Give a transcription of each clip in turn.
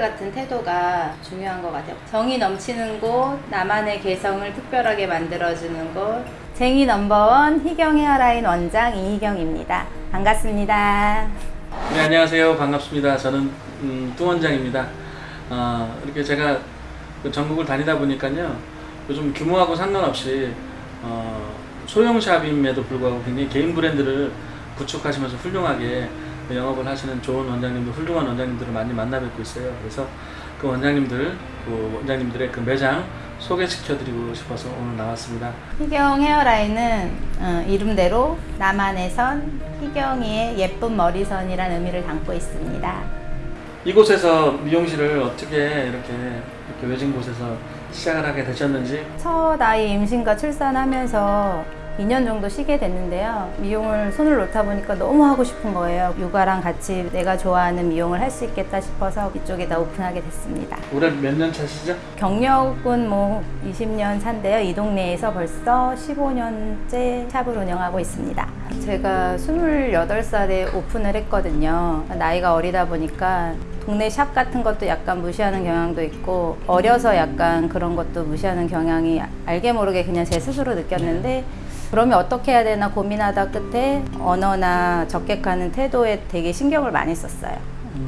같은 태도가 중요한 것 같아요. 정이 넘치는 곳, 나만의 개성을 특별하게 만들어주는 곳. 쟁이 넘버원 희경 헤어라인 원장 이희경입니다. 반갑습니다. 네, 안녕하세요. 반갑습니다. 저는 음, 뚱 원장입니다. 어, 이렇게 제가 그 전국을 다니다 보니까요. 요즘 규모하고 상관없이 어, 소형샵임에도 불구하고 굉장히 개인 브랜드를 구축하시면서 훌륭하게 영업을 하시는 좋은 원장님들, 훌륭한 원장님들을 많이 만나 뵙고 있어요. 그래서 그 원장님들, 그 원장님들의 그 매장 소개시켜드리고 싶어서 오늘 나왔습니다. 희경 헤어라인은 어, 이름대로 나만의 선, 희경이의 예쁜 머리선이라는 의미를 담고 있습니다. 이곳에서 미용실을 어떻게 이렇게, 이렇게 외진 곳에서 시작을 하게 되셨는지 첫 아이 임신과 출산하면서 2년 정도 쉬게 됐는데요. 미용을 손을 놓다 보니까 너무 하고 싶은 거예요. 육아랑 같이 내가 좋아하는 미용을 할 수 있겠다 싶어서 이쪽에다 오픈하게 됐습니다. 올해 몇 년 차시죠? 경력은 뭐 20년 차인데요. 이 동네에서 벌써 15년째 샵을 운영하고 있습니다. 제가 28살에 오픈을 했거든요. 나이가 어리다 보니까 동네 샵 같은 것도 약간 무시하는 경향도 있고 어려서 약간 그런 것도 무시하는 경향이 알게 모르게 그냥 제 스스로 느꼈는데 그러면 어떻게 해야 되나 고민하다 끝에 언어나 적객하는 태도에 되게 신경을 많이 썼어요.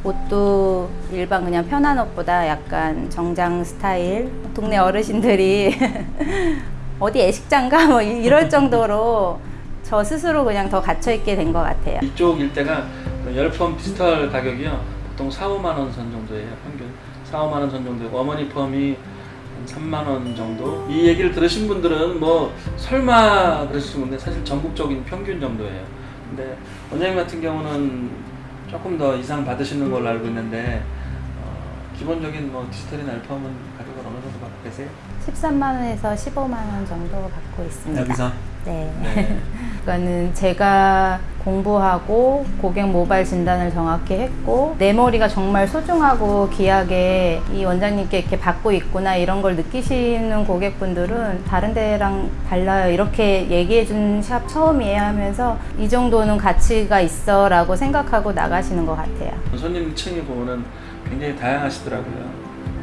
옷도 일반 그냥 편한 옷보다 약간 정장 스타일 동네 어르신들이 어디 애식장가 뭐 이- 이럴 정도로 저 스스로 그냥 더 갇혀 있게 된 것 같아요. 이쪽 일대가 그 열펌 시술 가격이요 보통 4, 5만 원 선 정도예요 평균 4, 5만 원 선 정도 어머니 펌이 한 3만 원 정도 이 얘기를 들으신 분들은 뭐 설마 그러실 수 있는데 사실 전국적인 평균 정도예요 근데 원장님 같은 경우는 조금 더 이상 받으시는 걸로 알고 있는데 어, 기본적인 뭐 디지털이나 열펌은 가격을 어느 정도 받고 계세요? 13만 원에서 15만 원 정도 받고 있습니다. 네. 네. 그거는 제가 공부하고 고객 모발 진단을 정확히 했고 내 머리가 정말 소중하고 귀하게 이 원장님께 이렇게 받고 있구나 이런 걸 느끼시는 고객분들은 다른 데랑 달라요 이렇게 얘기해 준 샵 처음이에요 하면서 이 정도는 가치가 있어 라고 생각하고 나가시는 것 같아요 손님 층이 보면은 굉장히 다양하시더라고요.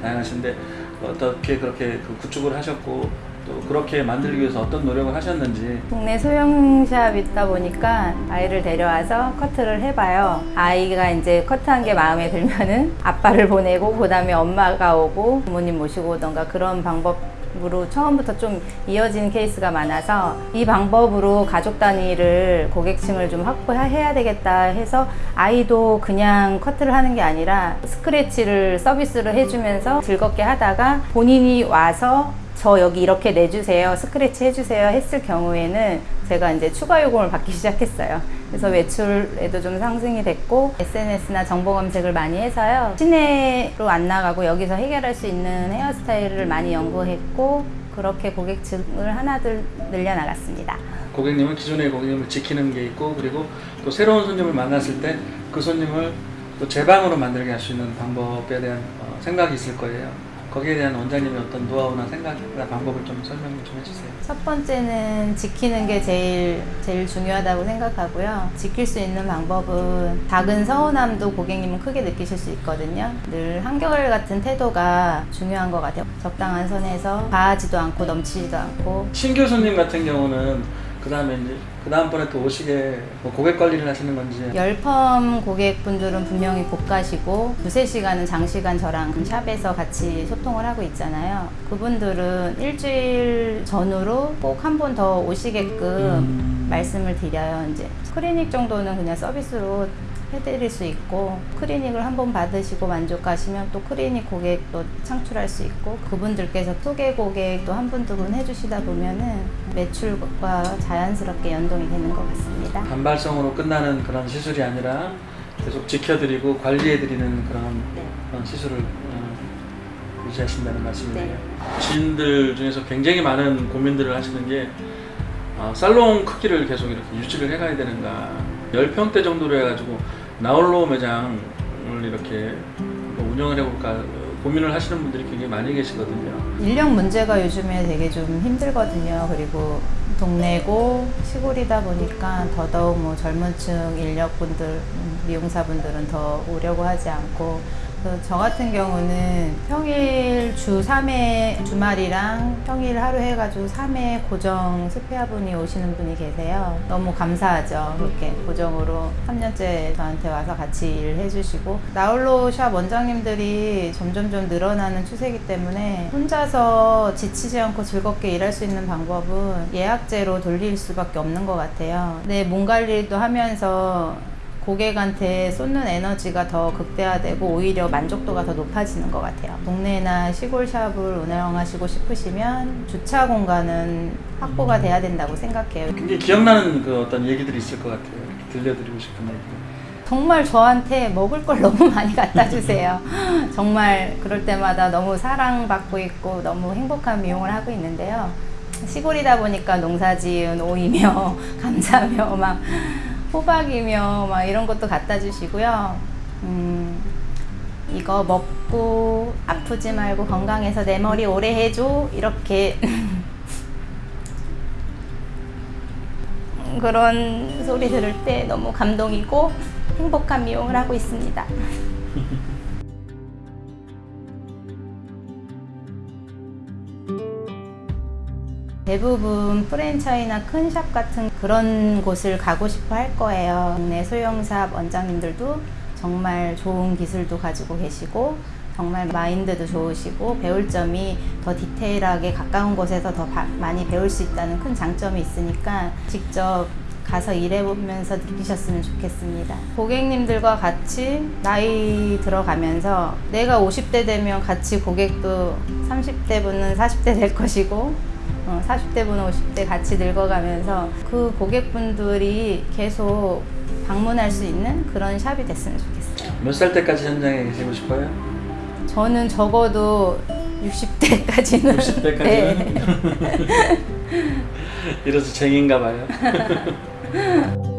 다양하신데 어떻게 그렇게 그 구축을 하셨고 또 그렇게 만들기 위해서 어떤 노력을 하셨는지 동네 소형샵 있다 보니까 아이를 데려와서 커트를 해봐요. 아이가 이제 커트한 게 마음에 들면은 아빠를 보내고 그 다음에 엄마가 오고 부모님 모시고 오던가 그런 방법 으로 처음부터 좀 이어진 케이스가 많아서 이 방법으로 가족 단위를 고객층을 좀 확보해야 되겠다 해서 아이도 그냥 커트를 하는 게 아니라 스크래치를 서비스를 해주면서 즐겁게 하다가 본인이 와서 저 여기 이렇게 내주세요, 스크래치 해주세요 했을 경우에는 제가 이제 추가 요금을 받기 시작했어요. 그래서 매출에도 좀 상승이 됐고 SNS나 정보 검색을 많이 해서요. 시내로 안 나가고 여기서 해결할 수 있는 헤어스타일을 많이 연구했고 그렇게 고객층을 하나둘 늘려나갔습니다. 고객님은 기존의 고객님을 지키는 게 있고 그리고 또 새로운 손님을 만났을 때 그 손님을 또 제 방으로 만들게 할 수 있는 방법에 대한 어, 생각이 있을 거예요. 거기에 대한 원장님의 어떤 노하우나 생각이나 방법을 좀 설명 좀 해주세요. 첫 번째는 지키는 게 제일 제일 중요하다고 생각하고요. 지킬 수 있는 방법은 작은 서운함도 고객님은 크게 느끼실 수 있거든요. 늘 한결 같은 태도가 중요한 것 같아요. 적당한 선에서 과하지도 않고 넘치지도 않고 신규 손님 같은 경우는 그 다음에 이제 그 다음번에 또 오시게 뭐 고객 관리를 하시는 건지 열펌 고객분들은 분명히 고가시고 두세 시간은 장시간 저랑 샵에서 같이 소통을 하고 있잖아요. 그분들은 일주일 전후로 꼭 한 번 더 오시게끔 음. 말씀을 드려요. 이제 클리닉 정도는 그냥 서비스로 해드릴 수 있고 클리닉을 한번 받으시고 만족하시면 또 클리닉 고객도 창출할 수 있고 그분들께서 소개 고객도 한 분두분 해주시다 보면은 매출과 자연스럽게 연동이 되는 것 같습니다. 단발성으로 끝나는 그런 시술이 아니라 계속 지켜드리고 관리해드리는 그런, 네. 그런 시술을 어, 유지하신다는 말씀이네요. 네. 지인들 중에서 굉장히 많은 고민들을 하시는 게 어, 살롱 크기를 계속 이렇게 유지를 해가야 되는가 10평대 정도로 해가지고 나홀로 매장을 이렇게 뭐 운영을 해볼까 어, 고민을 하시는 분들이 굉장히 많이 계시거든요. 인력 문제가 요즘에 되게 좀 힘들거든요. 그리고 동네고 시골이다 보니까 더더욱 뭐 젊은 층 인력분들, 음, 미용사분들은 더 오려고 하지 않고 그 저 같은 경우는 평일 주 3회 주말이랑 평일 하루 해가지고 3회 고정 스페아분이 오시는 분이 계세요. 너무 감사하죠. 그렇게 고정으로 3년째 저한테 와서 같이 일을 해주시고 나홀로 샵 원장님들이 점점 좀 늘어나는 추세이기 때문에 혼자서 지치지 않고 즐겁게 일할 수 있는 방법은 예약제로 돌릴 수밖에 없는 것 같아요. 내 몸 관리도 하면서 고객한테 쏟는 에너지가 더 극대화되고 오히려 만족도가 더 높아지는 것 같아요. 동네나 시골 샵을 운영하시고 싶으시면 주차 공간은 확보가 돼야 된다고 생각해요. 굉장히 기억나는 그 어떤 얘기들이 있을 것 같아요. 들려드리고 싶은 얘기. 정말 저한테 먹을 걸 너무 많이 갖다 주세요. 정말 그럴 때마다 너무 사랑받고 있고 너무 행복한 미용을 하고 있는데요. 시골이다 보니까 농사 지은 오이며 감자며 막 호박이며 막 이런 것도 갖다 주시고요. 음, 이거 먹고 아프지 말고 건강해서 내 머리 오래 해줘 이렇게 그런 소리 들을 때 너무 감동이고 행복한 미용을 하고 있습니다. 대부분 프랜차이나 큰 샵 같은 그런 곳을 가고 싶어 할 거예요. 국내 소형샵 원장님들도 정말 좋은 기술도 가지고 계시고 정말 마인드도 좋으시고 배울 점이 더 디테일하게 가까운 곳에서 더 바- 많이 배울 수 있다는 큰 장점이 있으니까 직접 가서 일해보면서 느끼셨으면 좋겠습니다. 고객님들과 같이 나이 들어가면서 내가 50대 되면 같이 고객도 30대 분은 40대 될 것이고 어, 40대 분은 50대 같이 늙어가면서 그 고객분들이 계속 방문할 수 있는 그런 샵이 됐으면 좋겠어요. 몇 살 때까지 현장에 계시고 싶어요? 저는 적어도 60대까지는 60대까지는? 이래서 쟁인가 봐요.